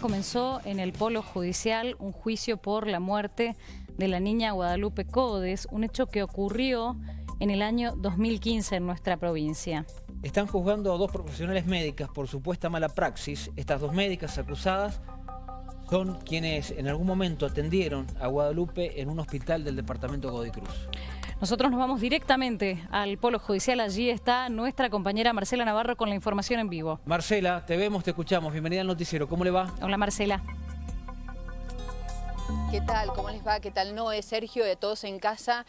Comenzó en el Polo Judicial un juicio por la muerte de la niña Guadalupe Codes, un hecho que ocurrió en el año 2015 en nuestra provincia. Están juzgando a dos profesionales médicas por supuesta mala praxis. Estas dos médicas acusadas son quienes en algún momento atendieron a Guadalupe en un hospital del departamento Godoy Cruz. Nosotros nos vamos directamente al Polo Judicial. Allí está nuestra compañera Marcela Navarro con la información en vivo. Marcela, te vemos, te escuchamos. Bienvenida al noticiero. ¿Cómo le va? Hola, Marcela. ¿Qué tal? ¿Cómo les va? ¿Qué tal? Noé, Sergio, de todos en casa.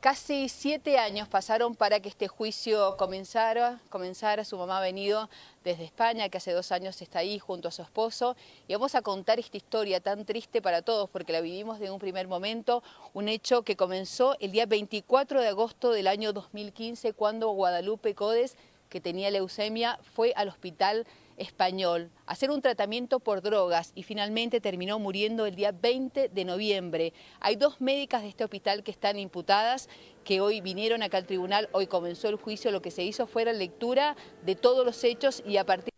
Casi siete años pasaron para que este juicio comenzara, comenzara. Su mamá ha venido desde España, que hace dos años está ahí junto a su esposo. Y vamos a contar esta historia tan triste para todos, porque la vivimos de un primer momento. Un hecho que comenzó el día 24 de agosto del año 2015, cuando Guadalupe Codes, que tenía leucemia, fue al hospital español hacer un tratamiento por drogas y finalmente terminó muriendo el día 20 de noviembre. Hay dos médicas de este hospital que están imputadas, que hoy vinieron acá al tribunal, hoy comenzó el juicio, lo que se hizo fue la lectura de todos los hechos y a partir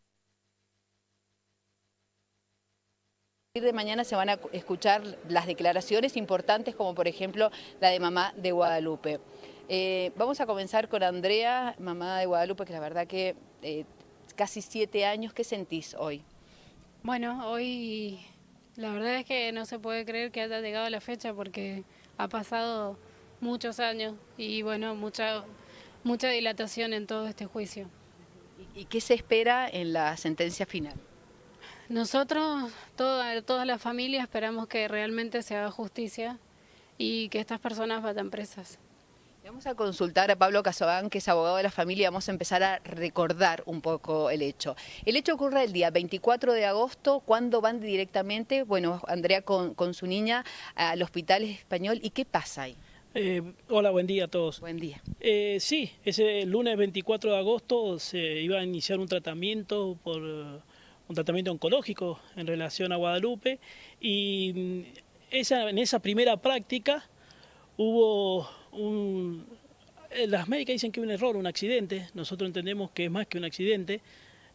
de mañana se van a escuchar las declaraciones importantes como por ejemplo la de mamá de Guadalupe. Eh, vamos a comenzar con Andrea, mamá de Guadalupe, que la verdad que eh, casi siete años, ¿qué sentís hoy? Bueno, hoy la verdad es que no se puede creer que haya llegado la fecha porque ha pasado muchos años y bueno, mucha, mucha dilatación en todo este juicio. ¿Y qué se espera en la sentencia final? Nosotros, toda, toda la familia, esperamos que realmente se haga justicia y que estas personas vayan presas. Vamos a consultar a Pablo Casogán, que es abogado de la familia, vamos a empezar a recordar un poco el hecho. El hecho ocurre el día 24 de agosto, cuando van directamente, bueno, Andrea con, su niña al hospital español, ¿y qué pasa ahí? Eh, hola, buen día a todos. Buen día. Eh, sí, ese lunes 24 de agosto se iba a iniciar un tratamiento por un tratamiento oncológico en relación a Guadalupe y mm, esa, en esa primera práctica hubo un... Eh, las médicas dicen que es un error, un accidente, nosotros entendemos que es más que un accidente,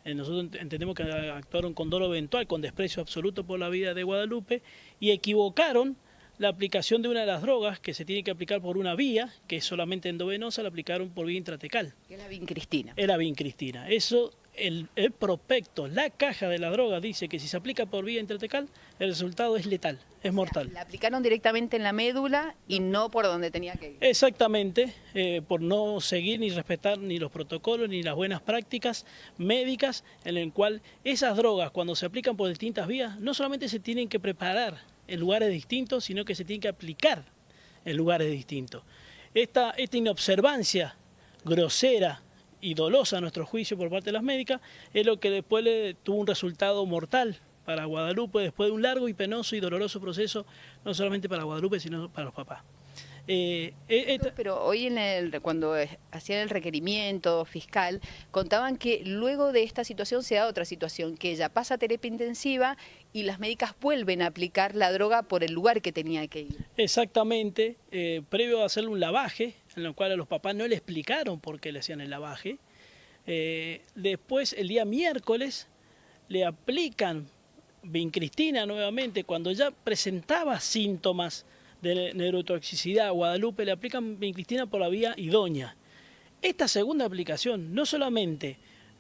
eh, nosotros entendemos que actuaron con dolor eventual, con desprecio absoluto por la vida de Guadalupe y equivocaron la aplicación de una de las drogas que se tiene que aplicar por una vía, que es solamente endovenosa, la aplicaron por vía intratecal. Es la vincristina. Es la vincristina. Eso el, prospecto, la caja de la droga dice que si se aplica por vía intratecal, el resultado es letal, es mortal. La aplicaron directamente en la médula y no por donde tenía que ir. Exactamente, eh, por no seguir ni respetar ni los protocolos ni las buenas prácticas médicas en el cual esas drogas cuando se aplican por distintas vías no solamente se tienen que preparar en lugares distintos, sino que se tienen que aplicar en lugares distintos. Esta, esta inobservancia grosera y dolosa a nuestro juicio por parte de las médicas, es lo que después le tuvo un resultado mortal para Guadalupe después de un largo y penoso y doloroso proceso, no solamente para Guadalupe, sino para los papás. Eh, eh, pero hoy en el, cuando hacían el requerimiento fiscal, contaban que luego de esta situación se da otra situación, que ella pasa a terapia intensiva y las médicas vuelven a aplicar la droga por el lugar que tenía que ir. Exactamente, eh, previo a hacerle un lavaje, en el cual a los papás no le explicaron por qué le hacían el lavaje, después el día miércoles le aplican vincristina nuevamente cuando ya presentaba síntomas de neurotoxicidad, Guadalupe le aplican vincristina por la vía idónea. Esta segunda aplicación no solamente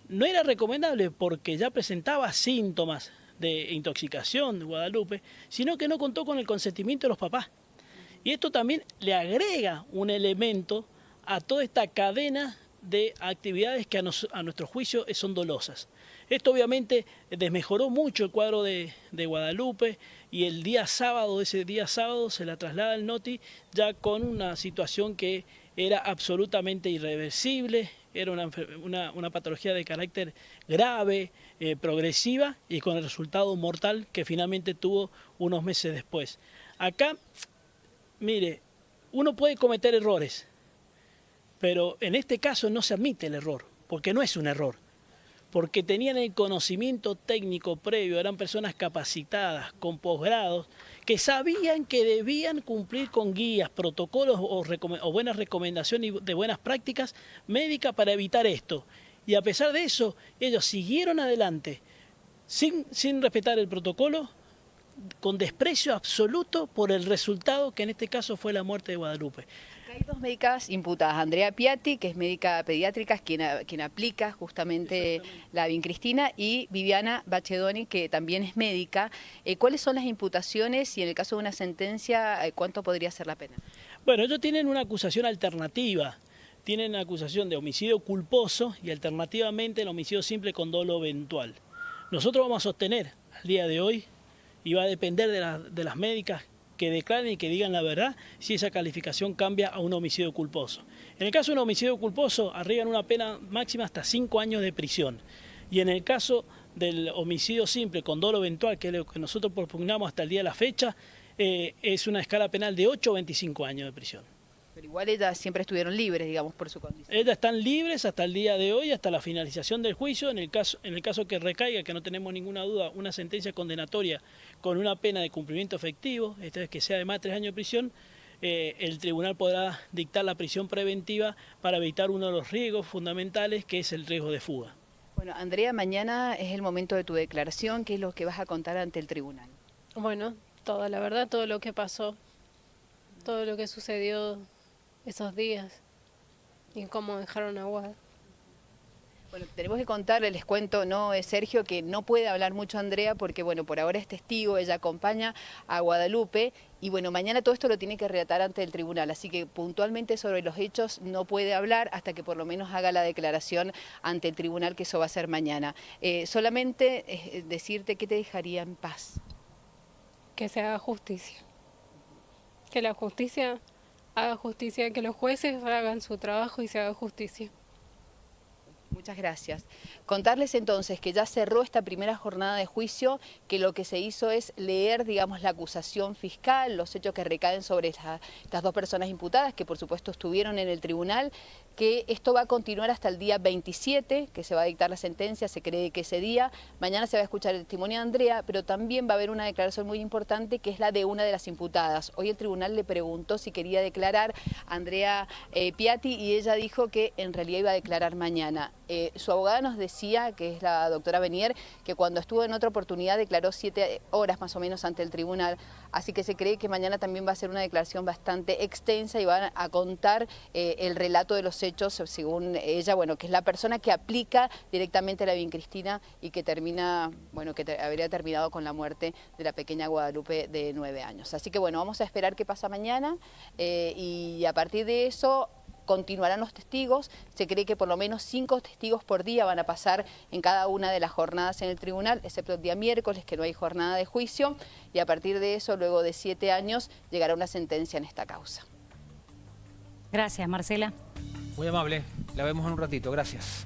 no era recomendable porque ya presentaba síntomas de intoxicación de Guadalupe, sino que no contó con el consentimiento de los papás. Y esto también le agrega un elemento a toda esta cadena de actividades que a, nuestro juicio son dolosas. Esto obviamente desmejoró mucho el cuadro de, Guadalupe y el día sábado, ese día sábado, se la traslada al NOTI ya con una situación que era absolutamente irreversible, era una, patología de carácter grave, eh, progresiva y con el resultado mortal que finalmente tuvo unos meses después. Acá, mire, uno puede cometer errores, pero en este caso no se admite el error, porque no es un error porque tenían el conocimiento técnico previo, eran personas capacitadas, con posgrados, que sabían que debían cumplir con guías, protocolos o, buenas recomendaciones de buenas prácticas médicas para evitar esto. Y a pesar de eso, ellos siguieron adelante sin, sin respetar el protocolo, con desprecio absoluto por el resultado que en este caso fue la muerte de Guadalupe. Hay dos médicas imputadas, Andrea Piatti, que es médica pediátrica, quien, quien aplica justamente la vincristina, y Viviana Bachedoni, que también es médica. Eh, ¿Cuáles son las imputaciones y en el caso de una sentencia, eh, cuánto podría ser la pena? Bueno, ellos tienen una acusación alternativa. Tienen una acusación de homicidio culposo y alternativamente el homicidio simple con dolo eventual. Nosotros vamos a sostener al día de hoy, y va a depender de, de las médicas que declaren y que digan la verdad si esa calificación cambia a un homicidio culposo. En el caso de un homicidio culposo, arriban una pena máxima hasta cinco años de prisión. Y en el caso del homicidio simple con dolo eventual, que es lo que nosotros propugnamos hasta el día de la fecha, eh, es una escala penal de 8 o 25 años de prisión. Pero igual ellas siempre estuvieron libres, digamos, por su condición. Ellas están libres hasta el día de hoy, hasta la finalización del juicio. En el caso, en el caso que recaiga, que no tenemos ninguna duda, una sentencia condenatoria con una pena de cumplimiento efectivo, esta vez que sea de más de tres años de prisión, eh, el tribunal podrá dictar la prisión preventiva para evitar uno de los riesgos fundamentales, que es el riesgo de fuga. Bueno, Andrea, mañana es el momento de tu declaración. ¿Qué es lo que vas a contar ante el tribunal? Bueno, toda la verdad, todo lo que pasó, todo lo que sucedió esos días y cómo dejaron agua. Bueno, tenemos que contarle, les cuento, no es Sergio, que no puede hablar mucho Andrea porque, bueno, por ahora es testigo, ella acompaña a Guadalupe y, bueno, mañana todo esto lo tiene que relatar ante el tribunal, así que puntualmente sobre los hechos no puede hablar hasta que por lo menos haga la declaración ante el tribunal, que eso va a ser mañana. Eh, solamente eh, decirte que te dejaría en paz. Que se haga justicia. Que la justicia haga justicia, que los jueces hagan su trabajo y se haga justicia. Muchas gracias. Contarles entonces que ya cerró esta primera jornada de juicio, que lo que se hizo es leer, digamos, la acusación fiscal, los hechos que recaen sobre estas dos personas imputadas, que por supuesto estuvieron en el tribunal, que esto va a continuar hasta el día 27, que se va a dictar la sentencia, se cree que ese día, mañana se va a escuchar el testimonio de Andrea, pero también va a haber una declaración muy importante que es la de una de las imputadas. Hoy el tribunal le preguntó si quería declarar a Andrea eh, Piatti y ella dijo que en realidad iba a declarar mañana. Eh, su abogada nos decía, que es la doctora Benier, que cuando estuvo en otra oportunidad declaró siete horas más o menos ante el tribunal, así que se cree que mañana también va a ser una declaración bastante extensa y van a contar eh, el relato de los hechos, según ella, bueno, que es la persona que aplica directamente la bien Cristina y que termina, bueno, que habría terminado con la muerte de la pequeña Guadalupe de nueve años. Así que bueno, vamos a esperar qué pasa mañana eh, y a partir de eso continuarán los testigos. Se cree que por lo menos cinco testigos por día van a pasar en cada una de las jornadas en el tribunal, excepto el día miércoles, que no hay jornada de juicio, y a partir de eso, luego de siete años, llegará una sentencia en esta causa. Gracias, Marcela. Muy amable. La vemos en un ratito. Gracias.